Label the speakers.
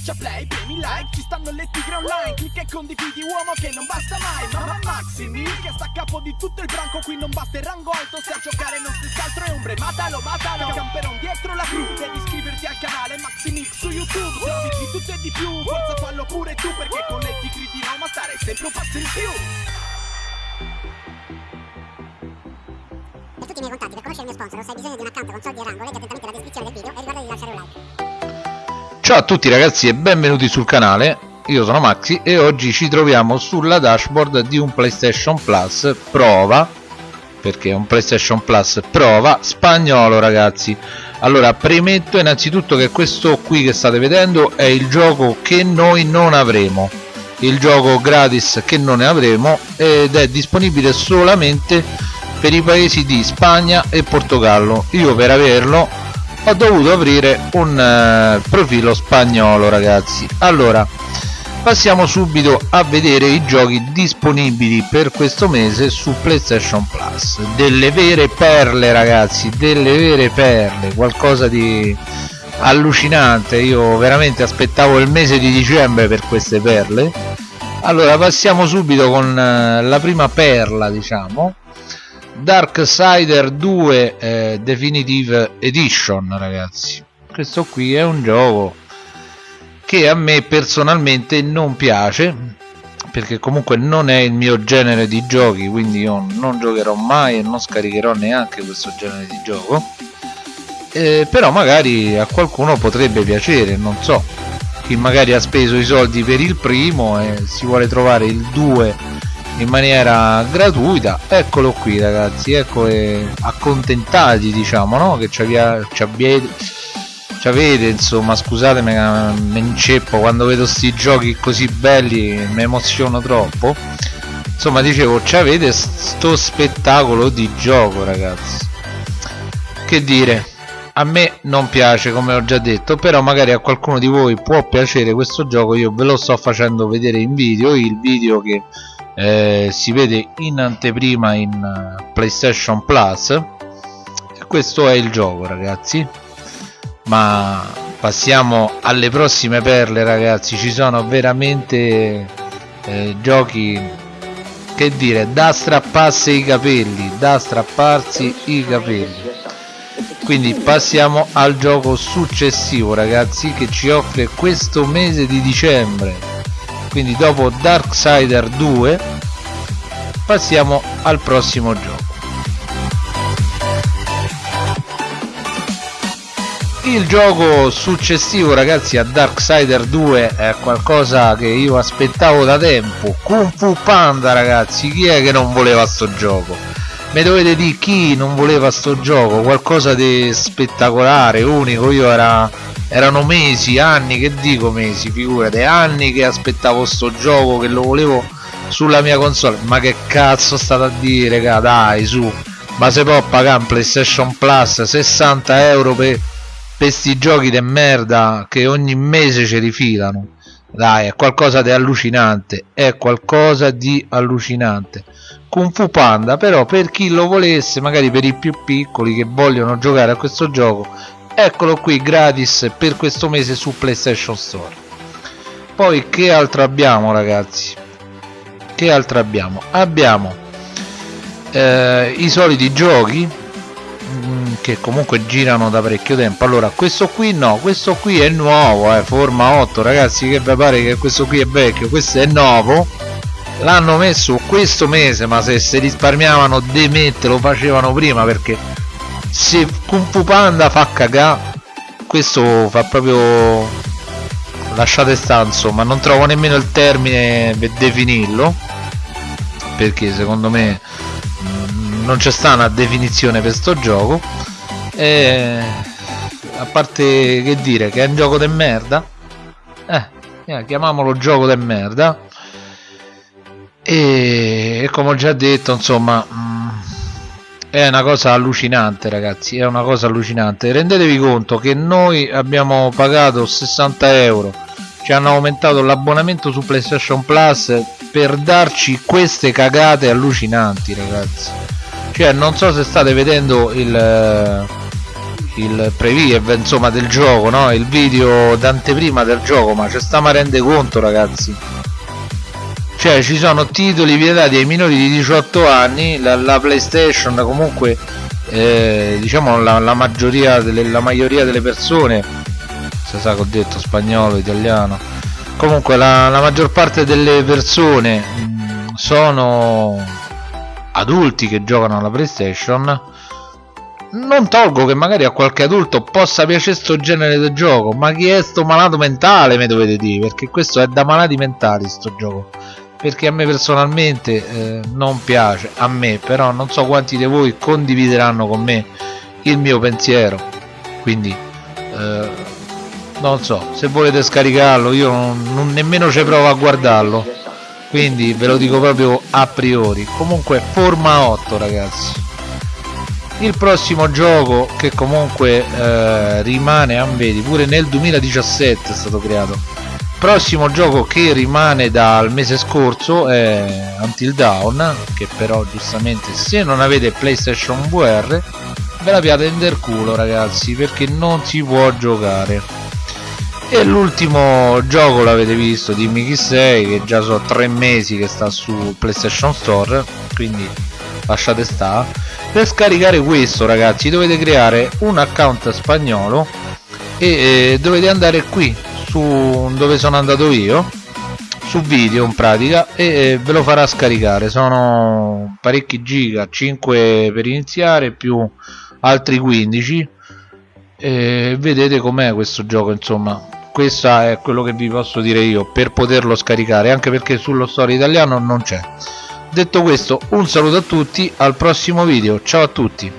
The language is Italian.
Speaker 1: Schiaccia play, premi like, ci stanno le tigre online Clicca e condividi uomo che non basta mai Mamma Maximi che sta a capo di tutto il branco Qui non basta il rango alto se a giocare non stessi altro è ombre Matalo, matalo, camperon dietro la crew Devi iscriverti al canale Maximix su YouTube Serviti tutto e di più, forza fallo pure tu Perché con le tigri di Roma stare sempre un passo in più
Speaker 2: Per tutti i miei contatti, per conoscere il mio sponsor o se hai bisogno di un account con soldi e rango, leggi attentamente la descrizione del video e ricorda di lasciare un like.
Speaker 3: Ciao a tutti ragazzi e benvenuti sul canale, io sono Maxi e oggi ci troviamo sulla dashboard di un PlayStation Plus prova, perché è un PlayStation Plus prova spagnolo ragazzi. Allora premetto innanzitutto che questo qui che state vedendo è il gioco che noi non avremo, il gioco gratis che non ne avremo ed è disponibile solamente per i paesi di Spagna e Portogallo. Io per averlo ho dovuto aprire un eh, profilo spagnolo ragazzi. Allora passiamo subito a vedere i giochi disponibili per questo mese su playstation plus. Delle vere perle ragazzi delle vere perle. Qualcosa di allucinante. Io veramente aspettavo il mese di dicembre per queste perle. Allora passiamo subito con eh, la prima perla diciamo Darksider 2 eh, Definitive Edition ragazzi. Questo qui è un gioco che a me personalmente non piace perché comunque non è il mio genere di giochi quindi io non giocherò mai e non scaricherò neanche questo genere di gioco. Eh, però magari a qualcuno potrebbe piacere non so. Chi magari ha speso i soldi per il primo e si vuole trovare il 2 in maniera gratuita. Eccolo qui ragazzi ecco accontentati diciamo no? Che ci avete ci avete insomma scusatemi mi inceppo quando vedo sti giochi così belli mi emoziono troppo. Insomma dicevo ci avete sto spettacolo di gioco ragazzi. Che dire? A me non piace come ho già detto però magari a qualcuno di voi può piacere questo gioco io ve lo sto facendo vedere in video il video che eh, si vede in anteprima in uh, PlayStation Plus. E questo è il gioco ragazzi. Ma passiamo alle prossime perle ragazzi. Ci sono veramente eh, giochi che dire da strapparsi i capelli da strapparsi i capelli. Quindi passiamo al gioco successivo ragazzi che ci offre questo mese di dicembre quindi dopo Darksider 2 passiamo al prossimo gioco. Il gioco successivo ragazzi a Darksider 2 è qualcosa che io aspettavo da tempo. Kung Fu Panda ragazzi chi è che non voleva sto gioco? Mi dovete dire chi non voleva sto gioco qualcosa di spettacolare unico. Io era erano mesi, anni, che dico mesi, figurate, anni che aspettavo sto gioco, che lo volevo sulla mia console, ma che cazzo state a dire, raga, dai, su, ma se può pagare un PlayStation Plus 60 euro per questi giochi di merda che ogni mese ci rifilano, dai, è qualcosa di allucinante, è qualcosa di allucinante. Kung Fu Panda però per chi lo volesse magari per i più piccoli che vogliono giocare a questo gioco eccolo qui gratis per questo mese su PlayStation Store. Poi che altro abbiamo ragazzi? Che altro abbiamo? Abbiamo eh, i soliti giochi mm, che comunque girano da parecchio tempo. Allora questo qui no questo qui è nuovo eh, forma 8 ragazzi che vi pare che questo qui è vecchio? Questo è nuovo l'hanno messo questo mese ma se si risparmiavano di lo facevano prima perché se Kung Fu Panda fa cagà questo fa proprio lasciate stare insomma non trovo nemmeno il termine per definirlo perché secondo me mm, non c'è sta una definizione per sto gioco. E a parte che dire che è un gioco de merda eh, chiamiamolo gioco de merda. E, e come ho già detto insomma mm, è una cosa allucinante ragazzi è una cosa allucinante. Rendetevi conto che noi abbiamo pagato 60 euro ci hanno aumentato l'abbonamento su playstation plus per darci queste cagate allucinanti ragazzi. Cioè non so se state vedendo il, il preview insomma del gioco no? il video d'anteprima del gioco ma ci stiamo a rende conto ragazzi cioè ci sono titoli vietati ai minori di 18 anni la, la playstation comunque eh, diciamo la, la, maggioria delle, la maggioria delle persone se sa che ho detto spagnolo italiano comunque la, la maggior parte delle persone mh, mm, sono adulti che giocano alla playstation. Non tolgo che magari a qualche adulto possa piacere sto genere di gioco ma chi è sto malato mentale mi dovete dire perché questo è da malati mentali sto gioco perché a me personalmente eh, non piace a me però non so quanti di voi condivideranno con me il mio pensiero. Quindi eh, non so se volete scaricarlo io non, non nemmeno ci provo a guardarlo. Quindi ve lo dico proprio a priori. Comunque forma 8 ragazzi. Il prossimo gioco che comunque eh, rimane ah, vedi pure nel 2017 è stato creato prossimo gioco che rimane dal mese scorso è Until Dawn che però giustamente se non avete PlayStation VR ve la piate in culo ragazzi perché non si può giocare. E l'ultimo gioco l'avete visto di Mickey 6 che già sono tre mesi che sta su PlayStation Store quindi lasciate stare per scaricare questo ragazzi dovete creare un account spagnolo e eh, dovete andare qui su dove sono andato io su video in pratica e ve lo farà scaricare. Sono parecchi giga 5 per iniziare più altri 15 e vedete com'è questo gioco insomma. Questo è quello che vi posso dire io per poterlo scaricare anche perché sullo store italiano non c'è. Detto questo un saluto a tutti al prossimo video. Ciao a tutti